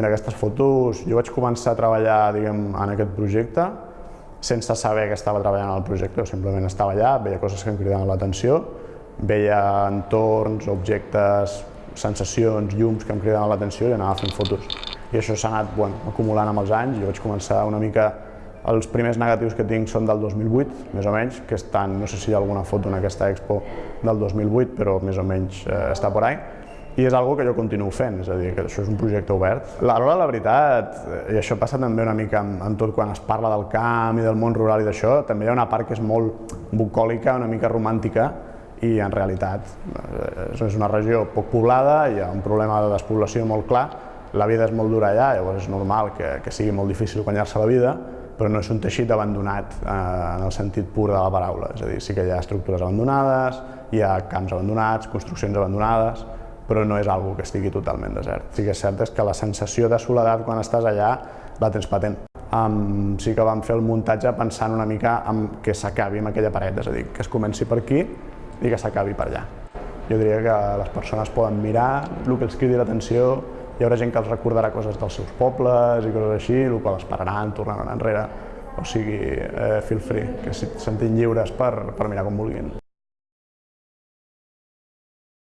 mira, aquestes fotos, jo vaig començar a treballar diguem, en aquest projecte sense saber que estava treballant en el projecte, simplement estava allà, veia coses que em cridaven l'atenció, veia entorns, objectes, sensacions, llums que em cridaven l'atenció i anava fent fotos. I això s'ha anat bueno, acumulant amb els anys, jo vaig començar una mica els primers negatius que tinc són del 2008, més o menys, que estan, no sé si hi ha alguna foto en aquesta expo del 2008, però més o menys eh, està por ahí i és algo que jo continuo fent, és a dir, que això és un projecte obert. Alhora, la veritat, i això passa també una mica amb, amb tot quan es parla del camp i del món rural i d'això, també hi ha una part que és molt bucòlica, una mica romàntica, i en realitat eh, és una regió poc poblada, hi ha un problema de despoblació molt clar, la vida és molt dura allà, llavors és normal que, que sigui molt difícil guanyar-se la vida, però no és un teixit abandonat eh, en el sentit pur de la paraula, és a dir, sí que hi ha estructures abandonades, hi ha camps abandonats, construccions abandonades, però no és algo que estigui totalment desert. Sí que és cert és que la sensació de soledat quan estàs allà la tens patent. Um, sí que vam fer el muntatge pensant una mica en que s'acabi amb aquella paret, és a dir, que es comenci per aquí i que s'acabi per allà. Jo diria que les persones poden mirar el que els cridi l'atenció, hi haurà gent que els recordarà coses dels seus pobles i coses així, el qual es pararan, tornaran enrere, o sigui, eh, feel free, que se sentin lliures per, per mirar com vulguin.